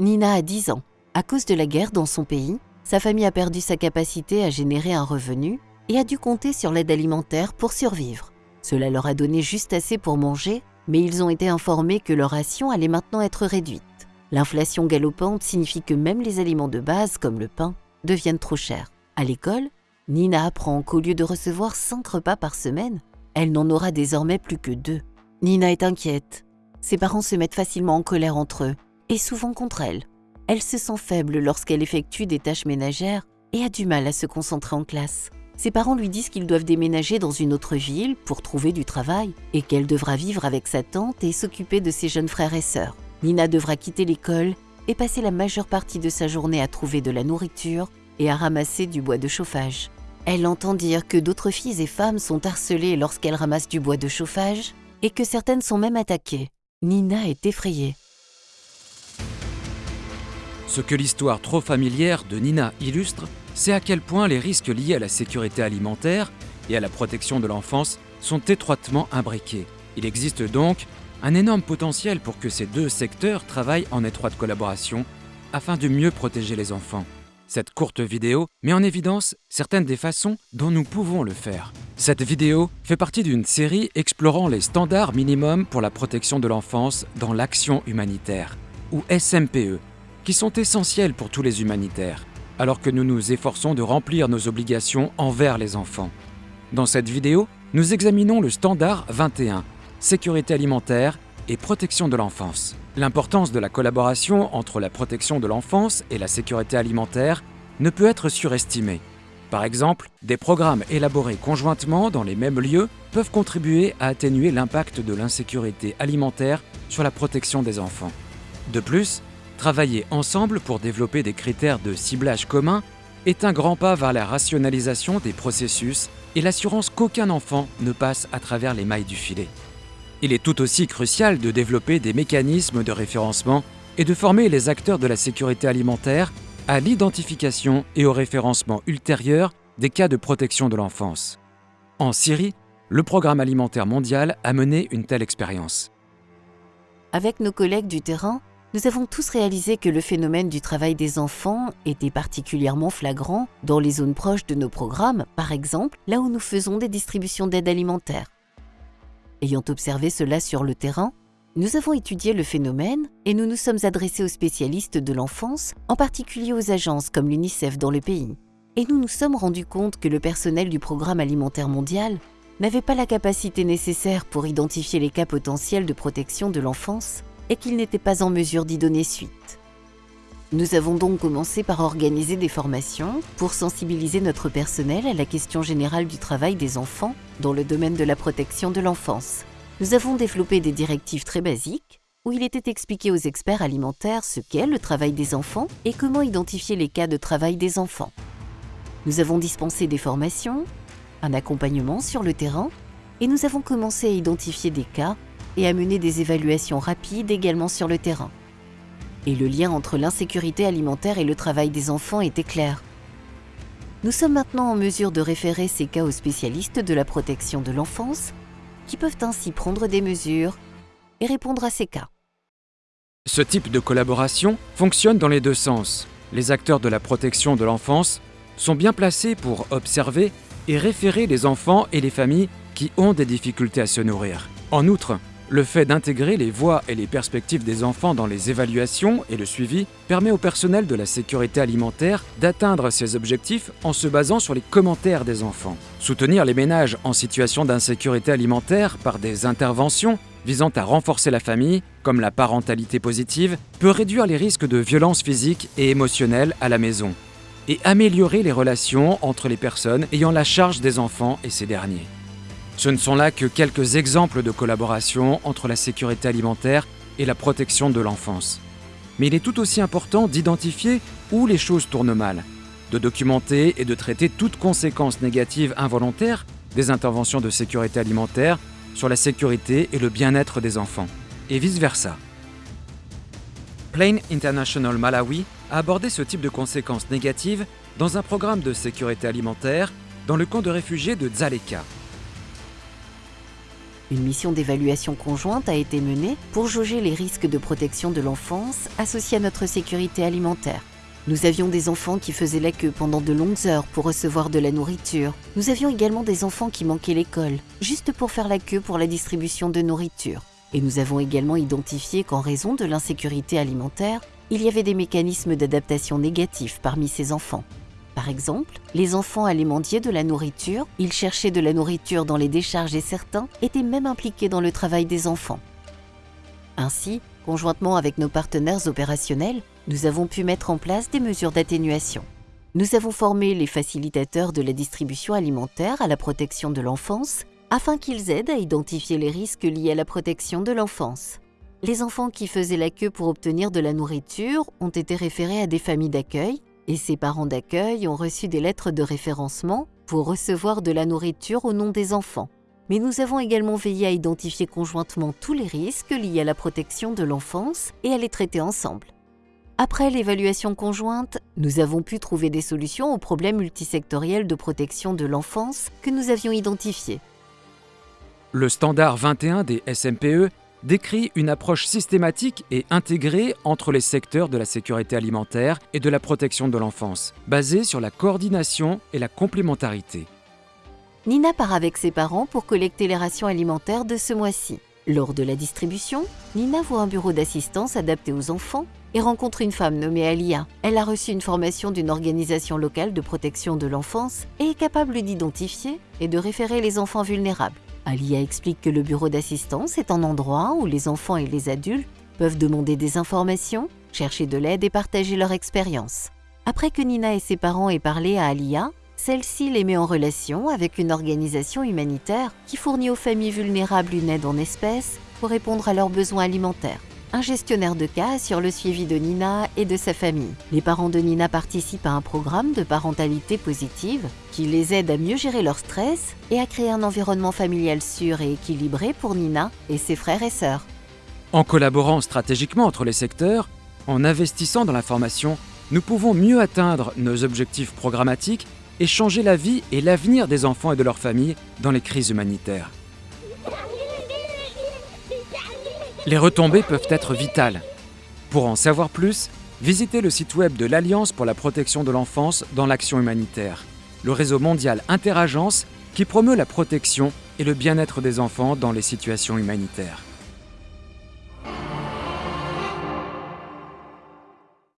Nina a 10 ans. À cause de la guerre dans son pays, sa famille a perdu sa capacité à générer un revenu et a dû compter sur l'aide alimentaire pour survivre. Cela leur a donné juste assez pour manger, mais ils ont été informés que leur ration allait maintenant être réduite. L'inflation galopante signifie que même les aliments de base, comme le pain, deviennent trop chers. À l'école, Nina apprend qu'au lieu de recevoir 5 repas par semaine, elle n'en aura désormais plus que deux. Nina est inquiète. Ses parents se mettent facilement en colère entre eux, et souvent contre elle. Elle se sent faible lorsqu'elle effectue des tâches ménagères et a du mal à se concentrer en classe. Ses parents lui disent qu'ils doivent déménager dans une autre ville pour trouver du travail et qu'elle devra vivre avec sa tante et s'occuper de ses jeunes frères et sœurs. Nina devra quitter l'école et passer la majeure partie de sa journée à trouver de la nourriture et à ramasser du bois de chauffage. Elle entend dire que d'autres filles et femmes sont harcelées lorsqu'elles ramassent du bois de chauffage et que certaines sont même attaquées. Nina est effrayée. Ce que l'histoire trop familière de Nina illustre, c'est à quel point les risques liés à la sécurité alimentaire et à la protection de l'enfance sont étroitement imbriqués. Il existe donc un énorme potentiel pour que ces deux secteurs travaillent en étroite collaboration afin de mieux protéger les enfants. Cette courte vidéo met en évidence certaines des façons dont nous pouvons le faire. Cette vidéo fait partie d'une série explorant les standards minimums pour la protection de l'enfance dans l'action humanitaire, ou SMPE, qui sont essentiels pour tous les humanitaires, alors que nous nous efforçons de remplir nos obligations envers les enfants. Dans cette vidéo, nous examinons le standard 21, sécurité alimentaire et protection de l'enfance. L'importance de la collaboration entre la protection de l'enfance et la sécurité alimentaire ne peut être surestimée. Par exemple, des programmes élaborés conjointement dans les mêmes lieux peuvent contribuer à atténuer l'impact de l'insécurité alimentaire sur la protection des enfants. De plus, Travailler ensemble pour développer des critères de ciblage communs est un grand pas vers la rationalisation des processus et l'assurance qu'aucun enfant ne passe à travers les mailles du filet. Il est tout aussi crucial de développer des mécanismes de référencement et de former les acteurs de la sécurité alimentaire à l'identification et au référencement ultérieur des cas de protection de l'enfance. En Syrie, le Programme alimentaire mondial a mené une telle expérience. Avec nos collègues du terrain, nous avons tous réalisé que le phénomène du travail des enfants était particulièrement flagrant dans les zones proches de nos programmes, par exemple là où nous faisons des distributions d'aide alimentaire. Ayant observé cela sur le terrain, nous avons étudié le phénomène et nous nous sommes adressés aux spécialistes de l'enfance, en particulier aux agences comme l'UNICEF dans le pays. Et nous nous sommes rendus compte que le personnel du Programme alimentaire mondial n'avait pas la capacité nécessaire pour identifier les cas potentiels de protection de l'enfance et qu'il n'était pas en mesure d'y donner suite. Nous avons donc commencé par organiser des formations pour sensibiliser notre personnel à la question générale du travail des enfants dans le domaine de la protection de l'enfance. Nous avons développé des directives très basiques où il était expliqué aux experts alimentaires ce qu'est le travail des enfants et comment identifier les cas de travail des enfants. Nous avons dispensé des formations, un accompagnement sur le terrain et nous avons commencé à identifier des cas et à mener des évaluations rapides également sur le terrain. Et le lien entre l'insécurité alimentaire et le travail des enfants était clair. Nous sommes maintenant en mesure de référer ces cas aux spécialistes de la protection de l'enfance, qui peuvent ainsi prendre des mesures et répondre à ces cas. Ce type de collaboration fonctionne dans les deux sens. Les acteurs de la protection de l'enfance sont bien placés pour observer et référer les enfants et les familles qui ont des difficultés à se nourrir. En outre, le fait d'intégrer les voix et les perspectives des enfants dans les évaluations et le suivi permet au personnel de la sécurité alimentaire d'atteindre ses objectifs en se basant sur les commentaires des enfants. Soutenir les ménages en situation d'insécurité alimentaire par des interventions visant à renforcer la famille, comme la parentalité positive, peut réduire les risques de violences physiques et émotionnelles à la maison et améliorer les relations entre les personnes ayant la charge des enfants et ces derniers. Ce ne sont là que quelques exemples de collaboration entre la sécurité alimentaire et la protection de l'enfance. Mais il est tout aussi important d'identifier où les choses tournent mal, de documenter et de traiter toute conséquence négative involontaire des interventions de sécurité alimentaire sur la sécurité et le bien-être des enfants, et vice-versa. Plain International Malawi a abordé ce type de conséquences négatives dans un programme de sécurité alimentaire dans le camp de réfugiés de Dzaleka, Une mission d'évaluation conjointe a été menée pour jauger les risques de protection de l'enfance associés à notre sécurité alimentaire. Nous avions des enfants qui faisaient la queue pendant de longues heures pour recevoir de la nourriture. Nous avions également des enfants qui manquaient l'école, juste pour faire la queue pour la distribution de nourriture. Et nous avons également identifié qu'en raison de l'insécurité alimentaire, il y avait des mécanismes d'adaptation négatifs parmi ces enfants. Par exemple, les enfants allaient de la nourriture, ils cherchaient de la nourriture dans les décharges et certains étaient même impliqués dans le travail des enfants. Ainsi, conjointement avec nos partenaires opérationnels, nous avons pu mettre en place des mesures d'atténuation. Nous avons formé les facilitateurs de la distribution alimentaire à la protection de l'enfance afin qu'ils aident à identifier les risques liés à la protection de l'enfance. Les enfants qui faisaient la queue pour obtenir de la nourriture ont été référés à des familles d'accueil et ces parents d'accueil ont reçu des lettres de référencement pour recevoir de la nourriture au nom des enfants. Mais nous avons également veillé à identifier conjointement tous les risques liés à la protection de l'enfance et à les traiter ensemble. Après l'évaluation conjointe, nous avons pu trouver des solutions aux problèmes multisectoriels de protection de l'enfance que nous avions identifiés. Le standard 21 des SMPE décrit une approche systématique et intégrée entre les secteurs de la sécurité alimentaire et de la protection de l'enfance, basée sur la coordination et la complémentarité. Nina part avec ses parents pour collecter les rations alimentaires de ce mois-ci. Lors de la distribution, Nina voit un bureau d'assistance adapté aux enfants et rencontre une femme nommée Alia. Elle a reçu une formation d'une organisation locale de protection de l'enfance et est capable d'identifier et de référer les enfants vulnérables. Alia explique que le bureau d'assistance est un endroit où les enfants et les adultes peuvent demander des informations, chercher de l'aide et partager leur expérience. Après que Nina et ses parents aient parlé à Alia, celle-ci les met en relation avec une organisation humanitaire qui fournit aux familles vulnérables une aide en espèces pour répondre à leurs besoins alimentaires. Un gestionnaire de cas assure le suivi de Nina et de sa famille. Les parents de Nina participent à un programme de parentalité positive qui les aide à mieux gérer leur stress et à créer un environnement familial sûr et équilibré pour Nina et ses frères et sœurs. En collaborant stratégiquement entre les secteurs, en investissant dans la formation, nous pouvons mieux atteindre nos objectifs programmatiques et changer la vie et l'avenir des enfants et de leurs familles dans les crises humanitaires. Les retombées peuvent être vitales. Pour en savoir plus, visitez le site web de l'Alliance pour la protection de l'enfance dans l'action humanitaire, le réseau mondial Interagence qui promeut la protection et le bien-être des enfants dans les situations humanitaires.